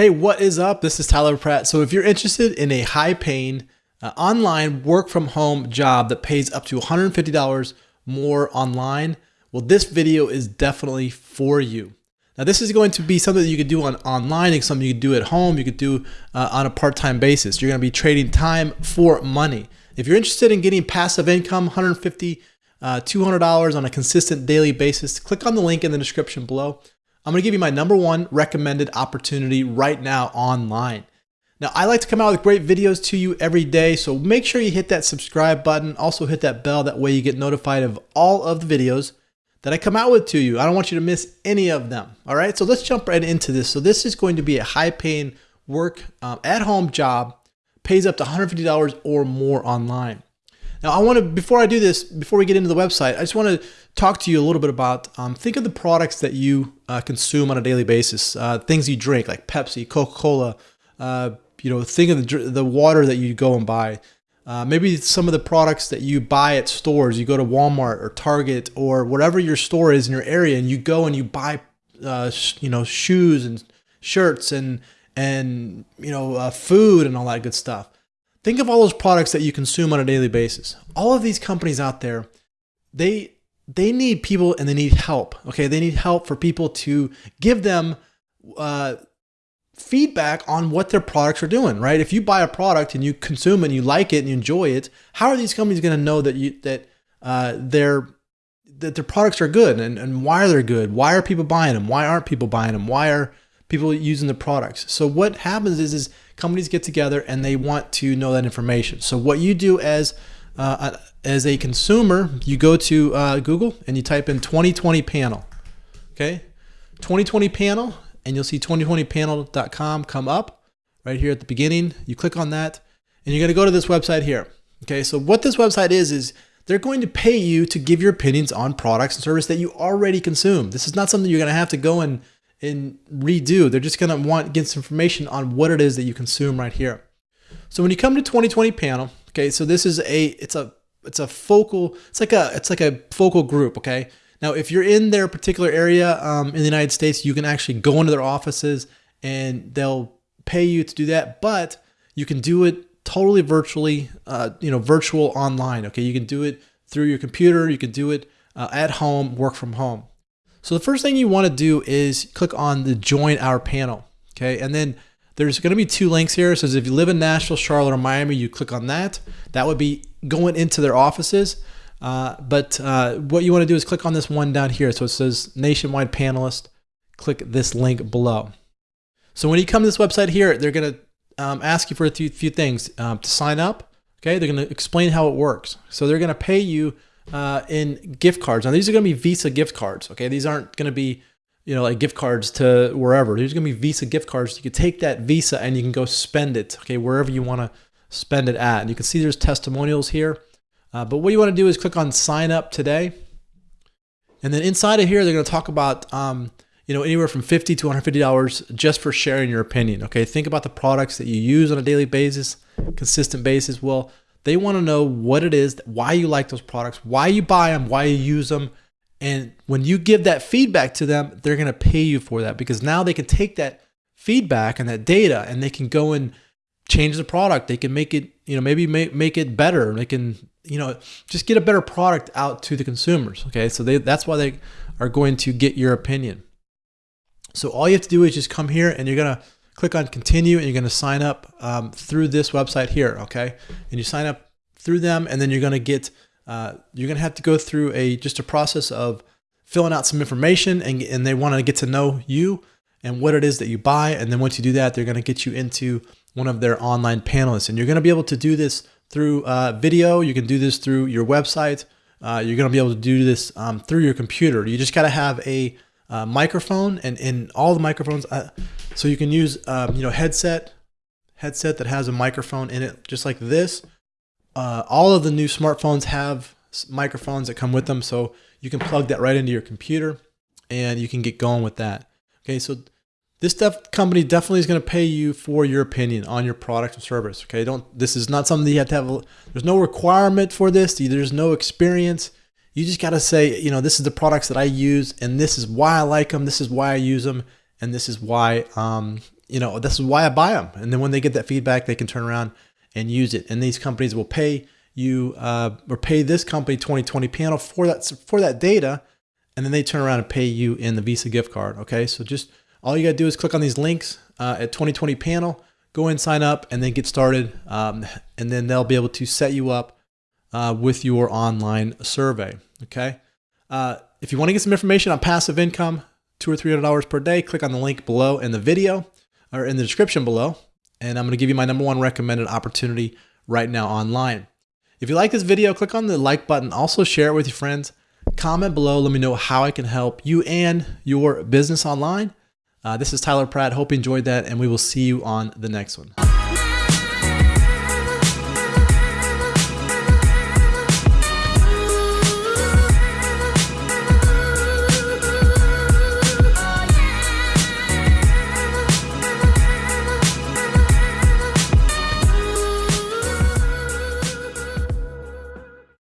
Hey, what is up? This is Tyler Pratt. So, if you're interested in a high paying uh, online work from home job that pays up to $150 more online, well, this video is definitely for you. Now, this is going to be something that you could do on online, it's something you could do at home, you could do uh, on a part time basis. You're going to be trading time for money. If you're interested in getting passive income, 150 uh, $200 on a consistent daily basis, click on the link in the description below. I'm going to give you my number one recommended opportunity right now online. Now, I like to come out with great videos to you every day, so make sure you hit that subscribe button. Also, hit that bell. That way, you get notified of all of the videos that I come out with to you. I don't want you to miss any of them. All right, so let's jump right into this. So, this is going to be a high paying work um, at home job, pays up to $150 or more online. Now, I want to, before I do this, before we get into the website, I just want to talk to you a little bit about, um, think of the products that you uh, consume on a daily basis, uh, things you drink like Pepsi, Coca-Cola, uh, you know, think of the, the water that you go and buy. Uh, maybe some of the products that you buy at stores, you go to Walmart or Target or whatever your store is in your area and you go and you buy, uh, you know, shoes and shirts and, and, you know, uh, food and all that good stuff. Think of all those products that you consume on a daily basis. All of these companies out there, they they need people and they need help. Okay, they need help for people to give them uh, feedback on what their products are doing. Right? If you buy a product and you consume it and you like it and you enjoy it, how are these companies going to know that you that uh, their that their products are good and, and why are they good? Why are people buying them? Why aren't people buying them? Why are people using the products? So what happens is is companies get together and they want to know that information. So what you do as uh, as a consumer, you go to uh, Google and you type in 2020 panel. Okay, 2020 panel, and you'll see 2020panel.com come up right here at the beginning. You click on that, and you're to go to this website here. Okay, so what this website is is they're going to pay you to give your opinions on products and service that you already consume. This is not something you're going to have to go and and redo. They're just to want get some information on what it is that you consume right here. So when you come to 2020 panel, okay, so this is a it's a it's a focal it's like a it's like a focal group, okay. Now if you're in their particular area um, in the United States, you can actually go into their offices and they'll pay you to do that, but you can do it totally virtually, uh, you know, virtual online. Okay, you can do it through your computer, you can do it uh, at home, work from home. So the first thing you want to do is click on the join our panel. Okay. And then there's going to be two links here. So if you live in Nashville, Charlotte, or Miami, you click on that. That would be going into their offices. Uh, but uh, what you want to do is click on this one down here. So it says nationwide panelist. Click this link below. So when you come to this website here, they're going to um, ask you for a few, few things um, to sign up. Okay, they're going to explain how it works. So they're going to pay you uh, in gift cards. Now these are going to be Visa gift cards. Okay, these aren't going to be you know like gift cards to wherever. These are going to be Visa gift cards. You can take that Visa and you can go spend it. Okay, wherever you want to spend it at. And you can see there's testimonials here. Uh, but what you want to do is click on sign up today. And then inside of here, they're going to talk about, um, you know, anywhere from 50 to $150 just for sharing your opinion. Okay. Think about the products that you use on a daily basis, consistent basis. Well, they want to know what it is, why you like those products, why you buy them, why you use them. And when you give that feedback to them, they're going to pay you for that because now they can take that feedback and that data and they can go and change the product. They can make it, you know, maybe make, make it better. They can, you know, just get a better product out to the consumers. Okay. So they, that's why they are going to get your opinion. So all you have to do is just come here and you're going to click on continue and you're going to sign up um, through this website here okay? And you sign up through them and then you're going to get uh, you're going to have to go through a just a process of filling out some information and, and they want to get to know you and what it is that you buy. And then once you do that they're going to get you into one of their online panelists. And you're going to be able to do this through uh, video. You can do this through your website. Uh, you're going to be able to do this um, through your computer. You just got to have a uh, microphone and in all the microphones uh, so you can use, um, you know, headset, headset that has a microphone in it, just like this. Uh, all of the new smartphones have microphones that come with them, so you can plug that right into your computer, and you can get going with that. Okay, so this def company definitely is going to pay you for your opinion on your product or service. Okay, don't. This is not something you have to have. A, there's no requirement for this. There's no experience. You just got to say, you know, this is the products that I use, and this is why I like them. This is why I use them and this is why um, you know, this is why I buy them. And then when they get that feedback, they can turn around and use it. And these companies will pay you uh, or pay this company 2020 panel for that for that data, and then they turn around and pay you in the Visa gift card. Okay, so just all you got to do is click on these links uh, at 2020 panel, go and sign up, and then get started. Um, and then they'll be able to set you up uh, with your online survey. Okay. Uh, if you want to get some information on passive income, two or three hundred dollars per day, click on the link below in the video or in the description below. And I'm going to give you my number one recommended opportunity right now online. If you like this video, click on the like button. Also share it with your friends. Comment below. Let me know how I can help you and your business online. Uh, this is Tyler Pratt. Hope you enjoyed that, and we will see you on the next one.